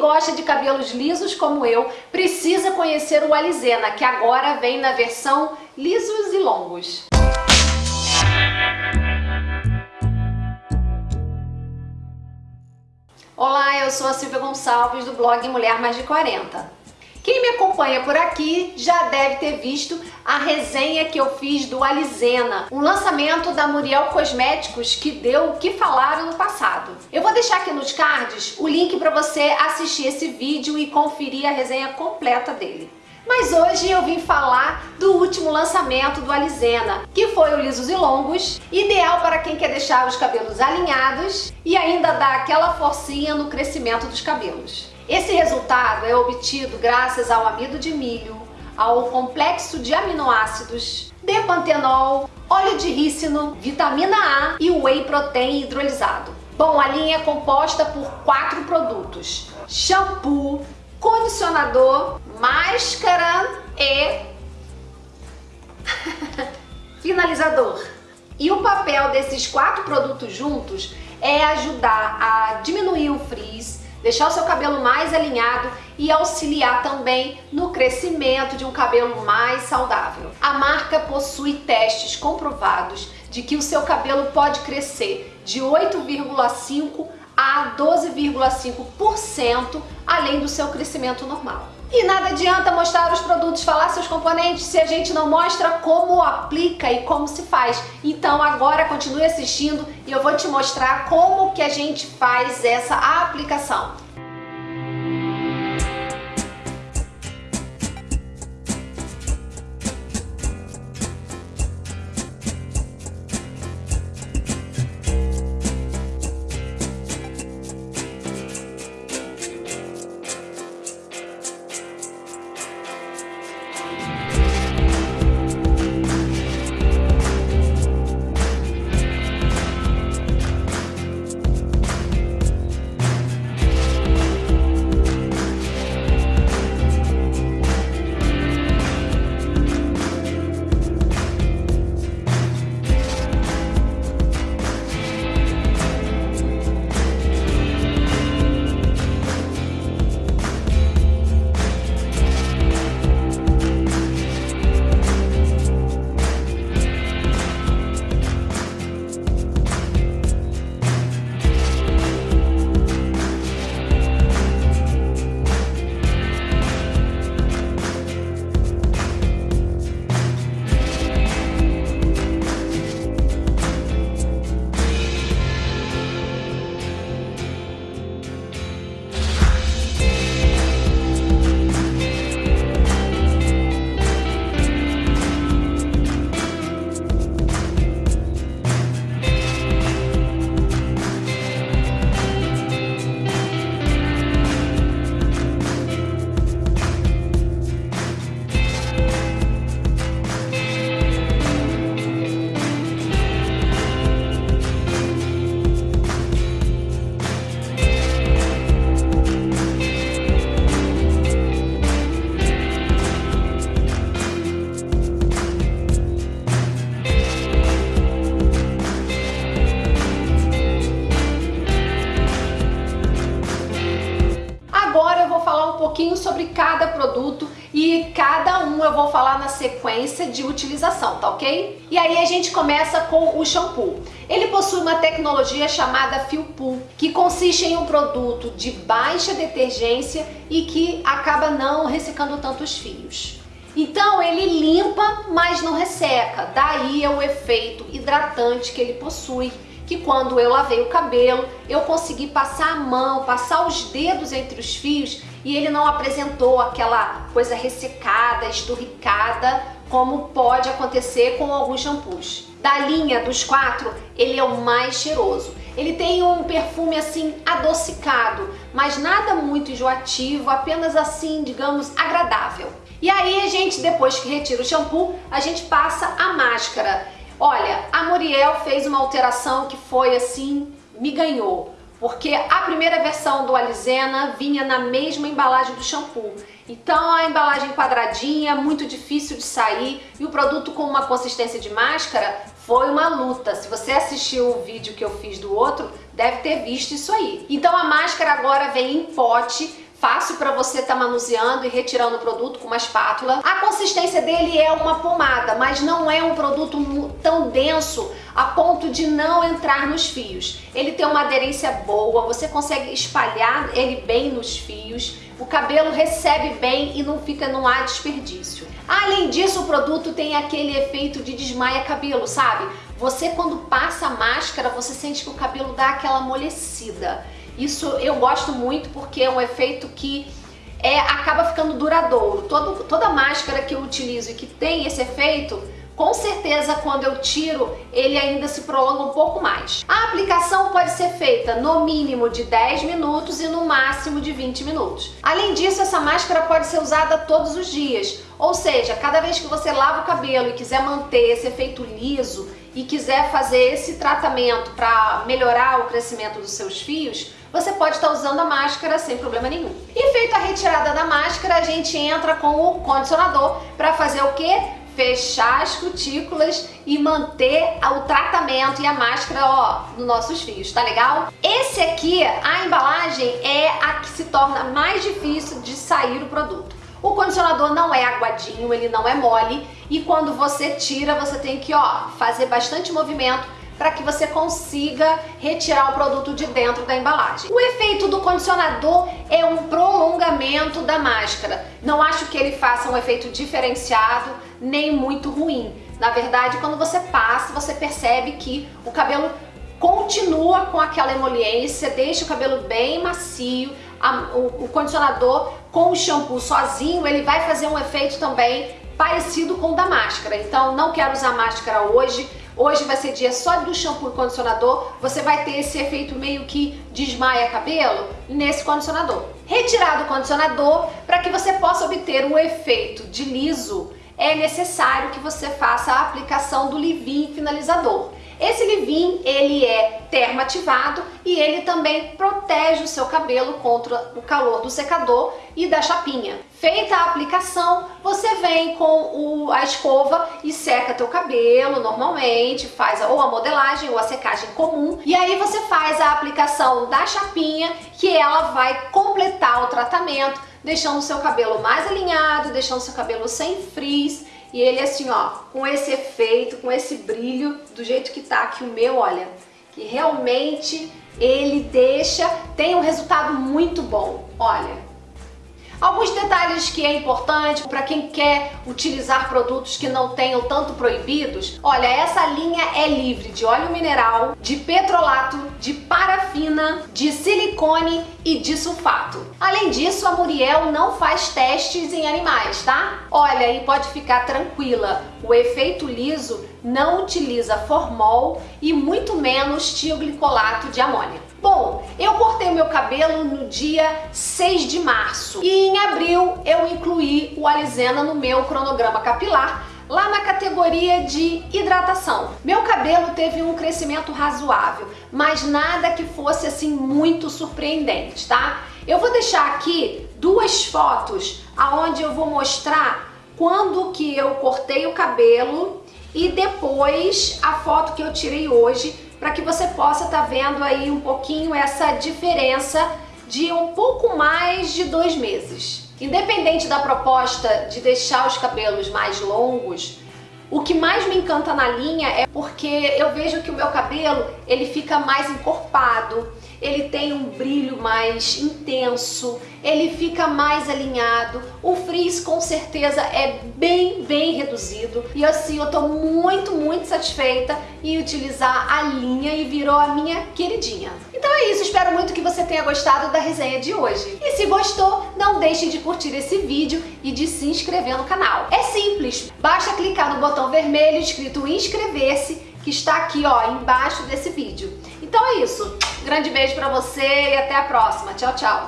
Gosta de cabelos lisos como eu, precisa conhecer o Alizena, que agora vem na versão lisos e longos. Olá, eu sou a Silvia Gonçalves do blog Mulher Mais de 40. Acompanha por aqui já deve ter visto a resenha que eu fiz do Alizena, um lançamento da Muriel Cosméticos que deu o que falaram no passado. Eu vou deixar aqui nos cards o link para você assistir esse vídeo e conferir a resenha completa dele. Mas hoje eu vim falar do último lançamento do Alizena, que foi o Lisos e Longos, ideal para quem quer deixar os cabelos alinhados e ainda dar aquela forcinha no crescimento dos cabelos. Esse resultado é obtido graças ao amido de milho, ao complexo de aminoácidos, depantenol, óleo de rícino, vitamina A e whey protein hidrolisado. Bom, a linha é composta por quatro produtos. Shampoo, condicionador, máscara e finalizador. E o papel desses quatro produtos juntos é ajudar a diminuir o frizz, deixar o seu cabelo mais alinhado e auxiliar também no crescimento de um cabelo mais saudável. A marca possui testes comprovados de que o seu cabelo pode crescer de 8,5 a 12,5% além do seu crescimento normal. E nada adianta mostrar os produtos, falar seus componentes, se a gente não mostra como aplica e como se faz. Então agora continue assistindo e eu vou te mostrar como que a gente faz essa aplicação. Eu vou falar na sequência de utilização, tá ok? E aí a gente começa com o shampoo. Ele possui uma tecnologia chamada Feel Pool, que consiste em um produto de baixa detergência e que acaba não ressecando tantos fios. Então ele limpa, mas não resseca, daí é o efeito hidratante que ele possui que quando eu lavei o cabelo, eu consegui passar a mão, passar os dedos entre os fios e ele não apresentou aquela coisa ressecada, esturricada, como pode acontecer com alguns shampoos. Da linha dos quatro, ele é o mais cheiroso. Ele tem um perfume assim adocicado, mas nada muito enjoativo, apenas assim, digamos, agradável. E aí a gente, depois que retira o shampoo, a gente passa a máscara. Olha, a Muriel fez uma alteração que foi assim, me ganhou. Porque a primeira versão do Alizena vinha na mesma embalagem do shampoo. Então a embalagem quadradinha, muito difícil de sair e o produto com uma consistência de máscara foi uma luta. Se você assistiu o vídeo que eu fiz do outro, deve ter visto isso aí. Então a máscara agora vem em pote, fácil para você estar tá manuseando e retirando o produto com uma espátula. A consistência dele é uma pomada, mas não é um produto tão denso a ponto de não entrar nos fios. Ele tem uma aderência boa, você consegue espalhar ele bem nos fios, o cabelo recebe bem e não fica, não há desperdício. Além disso, o produto tem aquele efeito de desmaia cabelo, sabe? Você quando passa a máscara, você sente que o cabelo dá aquela amolecida. Isso eu gosto muito porque é um efeito que é, acaba ficando duradouro. Todo, toda máscara que eu utilizo e que tem esse efeito, com certeza quando eu tiro, ele ainda se prolonga um pouco mais. A aplicação pode ser feita no mínimo de 10 minutos e no máximo de 20 minutos. Além disso, essa máscara pode ser usada todos os dias, ou seja, cada vez que você lava o cabelo e quiser manter esse efeito liso e quiser fazer esse tratamento para melhorar o crescimento dos seus fios, você pode estar usando a máscara sem problema nenhum. E feita a retirada da máscara, a gente entra com o condicionador para fazer o quê? Fechar as cutículas e manter o tratamento e a máscara ó, nos nossos fios, tá legal? Esse aqui, a embalagem é a que se torna mais difícil de sair o produto. O condicionador não é aguadinho, ele não é mole e quando você tira, você tem que ó, fazer bastante movimento para que você consiga retirar o produto de dentro da embalagem. O efeito do condicionador é um prolongamento da máscara. Não acho que ele faça um efeito diferenciado nem muito ruim. Na verdade, quando você passa, você percebe que o cabelo continua com aquela emoliência, deixa o cabelo bem macio, a, o, o condicionador com o shampoo sozinho, ele vai fazer um efeito também parecido com o da máscara. Então, não quero usar máscara hoje, Hoje vai ser dia só do shampoo e condicionador, você vai ter esse efeito meio que desmaia cabelo nesse condicionador. Retirado o condicionador, para que você possa obter um efeito de liso, é necessário que você faça a aplicação do leave-in finalizador. Esse leave-in, ele é termoativado e ele também protege o seu cabelo contra o calor do secador e da chapinha. Feita a aplicação, você vem com o, a escova e seca teu cabelo normalmente, faz ou a modelagem ou a secagem comum e aí você faz a aplicação da chapinha que ela vai completar o tratamento, deixando o seu cabelo mais alinhado, deixando o seu cabelo sem frizz e ele assim, ó, com esse efeito, com esse brilho, do jeito que tá aqui o meu, olha, que realmente ele deixa, tem um resultado muito bom. Olha, Alguns detalhes que é importante para quem quer utilizar produtos que não tenham tanto proibidos. Olha, essa linha é livre de óleo mineral, de petrolato, de parafina, de silicone e de sulfato. Além disso, a Muriel não faz testes em animais, tá? Olha, e pode ficar tranquila, o efeito liso não utiliza formol e muito menos tioglicolato de amônia. Bom, eu cortei o meu cabelo no dia 6 de março e em abril eu incluí o Alizena no meu cronograma capilar lá na categoria de hidratação. Meu cabelo teve um crescimento razoável, mas nada que fosse assim muito surpreendente, tá? Eu vou deixar aqui duas fotos aonde eu vou mostrar quando que eu cortei o cabelo e depois a foto que eu tirei hoje para que você possa estar tá vendo aí um pouquinho essa diferença de um pouco mais de dois meses. Independente da proposta de deixar os cabelos mais longos, o que mais me encanta na linha é porque eu vejo que o meu cabelo ele fica mais encorpado, ele tem um brilho mais intenso, ele fica mais alinhado, o frizz com certeza é bem, bem reduzido e assim eu tô muito, muito satisfeita em utilizar a linha e virou a minha queridinha. Então é isso, espero muito que você tenha gostado da resenha de hoje. E se gostou, não deixe de curtir esse vídeo e de se inscrever no canal. É simples, basta clicar no botão vermelho escrito inscrever-se que está aqui ó, embaixo desse vídeo. Então é isso, grande beijo pra você e até a próxima. Tchau, tchau!